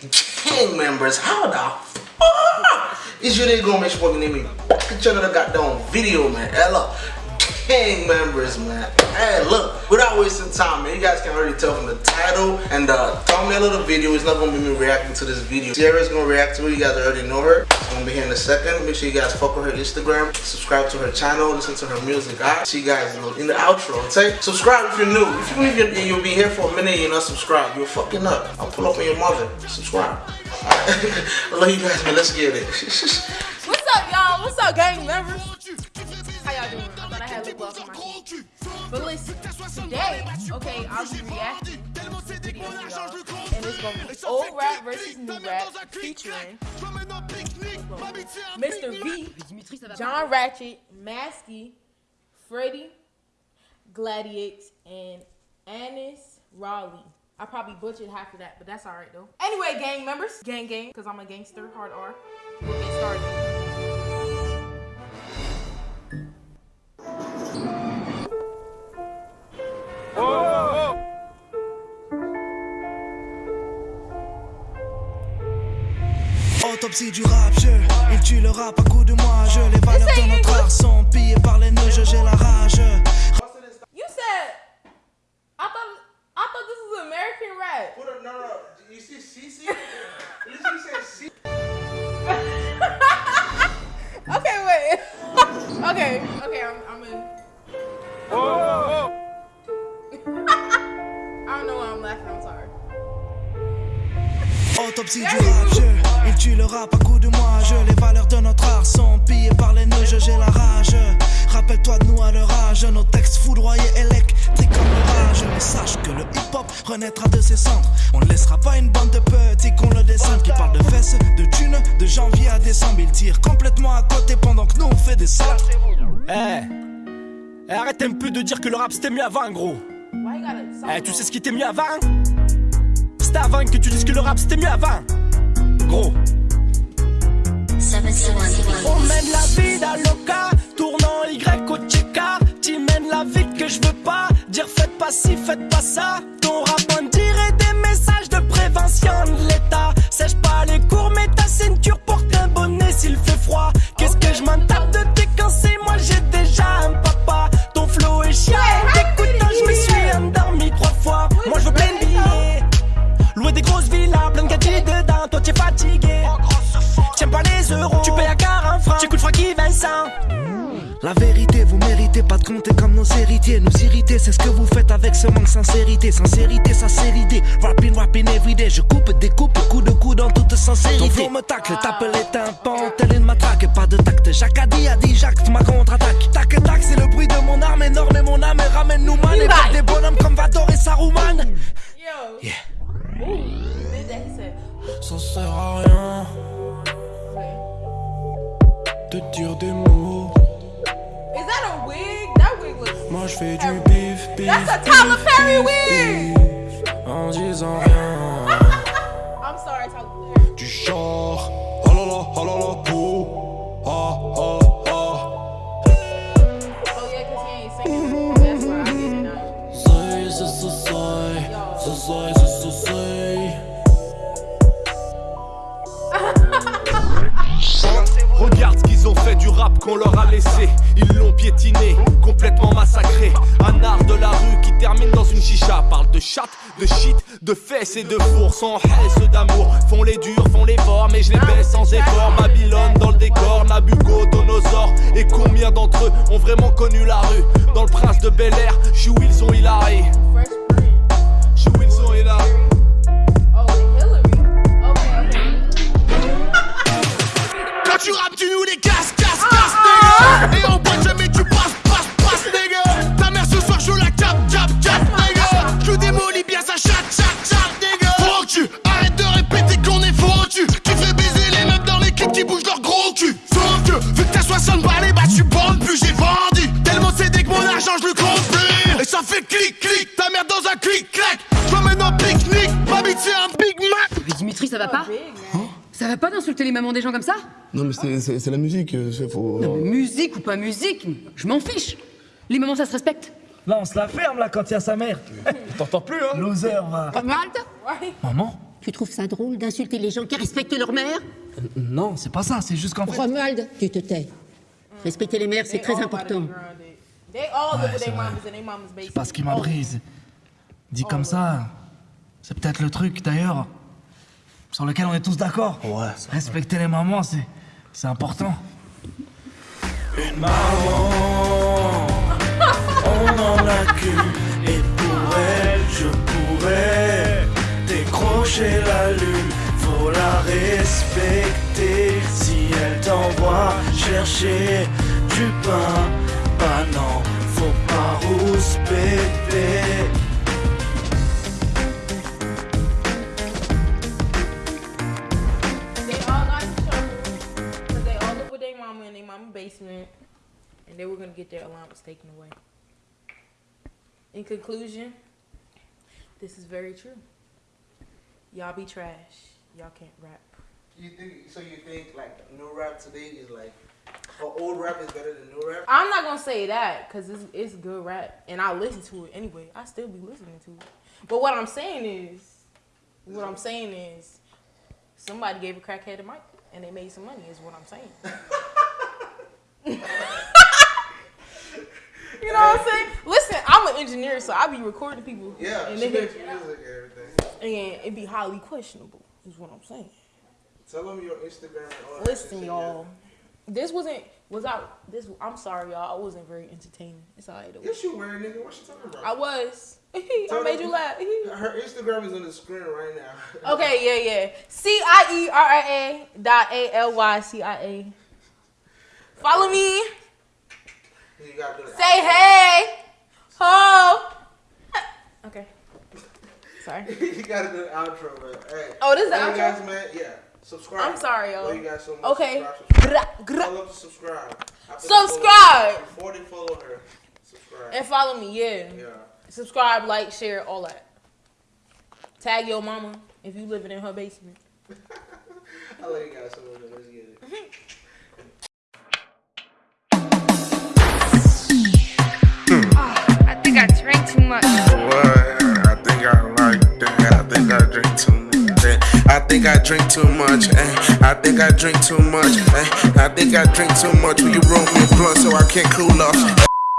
gang members, how the fuck? Is you nigga gonna make sure name me back at the goddamn video, man? Hello gang members, man. Hey, look, without wasting time, man, you guys can already tell from the title and the thumbnail of the video, it's not gonna be me reacting to this video. Cieria's gonna react to it, you guys already know her. It's gonna be here in a second. Make sure you guys with her Instagram, subscribe to her channel, listen to her music. Alright, see you guys in the outro. Say, subscribe if you're new. If you believe you're, you'll be here for a minute and you're not subscribed, you're fucking up. I'll pull up on your mother. Subscribe. I love you guys, man. Let's get it. What's up, y'all? What's up, gang members? Thought I had lip gloss on my teeth. But listen, today, okay, I'll be reacting to videos, y'all. And it's gonna be old rap versus new rap featuring Mr. V, John Ratchet, Maskii, Freddie, Gladiates, and Anis Raleigh. I probably butchered half of that, but that's alright though. Anyway, gang members, gang gang, because I'm a gangster, hard R. We'll get started. Autopsie du rap, je Il tue le rap à coup de moi, je Les valeurs de notre art sont pillées par les nœuds, j'ai la rage You said I thought I thought this was American rap. Put a, no, no, you see CC? Literally said C. okay, wait. okay, okay, I'm, I'm in. Oh. I don't know why I'm laughing. I'm sorry. Autopsie du rap, je Il tue le rap à coup de moi, je Les valeurs de notre art sont pillées par les nœuds, j'ai la rage. Rappelle-toi de nous à leur âge. Nos textes foudroyés électriques comme l'orage Mais sache que le hip-hop renaîtra de ses cendres. On ne laissera pas une bande de petits qu'on le descende. Qui parlent de fesses, de thunes, de janvier à décembre. Ils tirent complètement à côté pendant que nous on fait des centres Eh hey. Arrête un peu de dire que le rap c'était mieux avant gros. Eh tu sais ce qui était mieux avant? C'était avant que tu dises que le rap c'était mieux avant. Gros. On mène la vie d'Aloca, tournant Y au Tcheka. Tu mènes la vie que je veux pas. Dire faites pas ci, faites pas ça. Ton rap on dirait des messages de prévention de l'État. Sèche pas les cours, mais ta ceinture porte un bonnet s'il fait La vérité, vous méritez pas de compter comme nos héritiers. Nous irriter, c'est ce que vous faites avec ce manque sincérité. Sincérité, ça c'est l'idée. Rapping, rapping everyday. Je coupe, découpe, coup de coup dans toute sincérité. Ton flow me tacle, tape les tympans, telle une matraque. Pas de tact, Jacques a dit, a dit Jacques, ma contre-attaque. Tac, tac, c'est le bruit de mon arme énorme et mon âme. Ramène-nous man, et des bonhommes comme Vador et Saruman. Yo. Yeah. Ça sert à rien de dire des mots. Is that a wig? That wig looks. Moi je fais du bif, bif. That's a Tyler Perry wig. En disant rien. I'm sorry, Tyler Perry. Du genre, oh là là, oh là là, oh, rap qu'on leur a laissé. Ils l'ont piétiné, complètement massacré. Un art de la rue qui termine dans une chicha. Parle de chat, de shit, de fesses et de four. Sans ceux d'amour. Font les durs, font les forts, mais je les baisse sans effort. Babylone dans le décor, Nabucodonosor. Et combien d'entre eux ont vraiment connu la rue? Dans le prince de Bel Air, je suis Wilson Hillary. Je suis Wilson Hillary. tu rappes, tu nous les casses, Ça va pas d'insulter les mamans des gens comme ça? Non mais c'est la musique, faut... Non mais musique ou pas musique, je m'en fiche. Les mamans ça se respecte. Là on se la ferme là quand il y a sa mère. T'entends plus hein? Loser va. Malte Maman? Tu trouves ça drôle d'insulter les gens qui respectent leur mère? Non, c'est pas ça, c'est juste qu'en fait. Romuald, tu te tais. Respecter les mères, c'est très important. Ouais, c'est pas ce qui m'a brise. Dit comme ça, c'est peut-être le truc d'ailleurs sur lequel on est tous d'accord. Ouais, Respecter les mamans, c'est c'est important. Une maman, on en a qu'une, et pour elle, je pourrais décrocher la lune. Faut la respecter si elle t'envoie chercher du pain. Bah non, faut pas rouspéter. And they were gonna get their allowance taken away. In conclusion, this is very true. Y'all be trash. Y'all can't rap. You think so? You think like new rap today is like, or old rap is better than new rap? I'm not gonna say that because it's, it's good rap, and I listen to it anyway. I still be listening to it. But what I'm saying is, what I'm saying is, somebody gave a crackhead a mic, and they made some money. Is what I'm saying. you know what I'm saying? Listen, I'm an engineer, so I be recording people. Yeah, and, she makes music and everything. and it'd be highly questionable. Is what I'm saying. Tell them your Instagram all Listen, y'all. This wasn't was I This I'm sorry, y'all. I wasn't very entertaining. It's alright. though. Yes, you were, nigga. What you talking about? I was. I made you laugh. Her Instagram is on the screen right now. okay, yeah, yeah. C I E R I A dot A L Y C I A. Follow me. You gotta. Say hey. Ho. Okay. Sorry. you gotta do the outro, man. Hey. Oh, this is the outro? guys, man. Yeah. Subscribe. I'm sorry, y'all. Well, you guys so much. Okay. Subscribe, subscribe. Tell to subscribe. Subscribe. follow- Before they follow her, subscribe. And follow me, yeah. yeah. Subscribe, like, share, all that. Tag your mama if you living in her basement. I love you guys so much. Let's get it. Much. What? I think I like that. I think I drink too much. eh. I think I drink too much. eh. I think I drink too much. eh. I think I drink too much. Will you roll me a blunt so I can't cool off?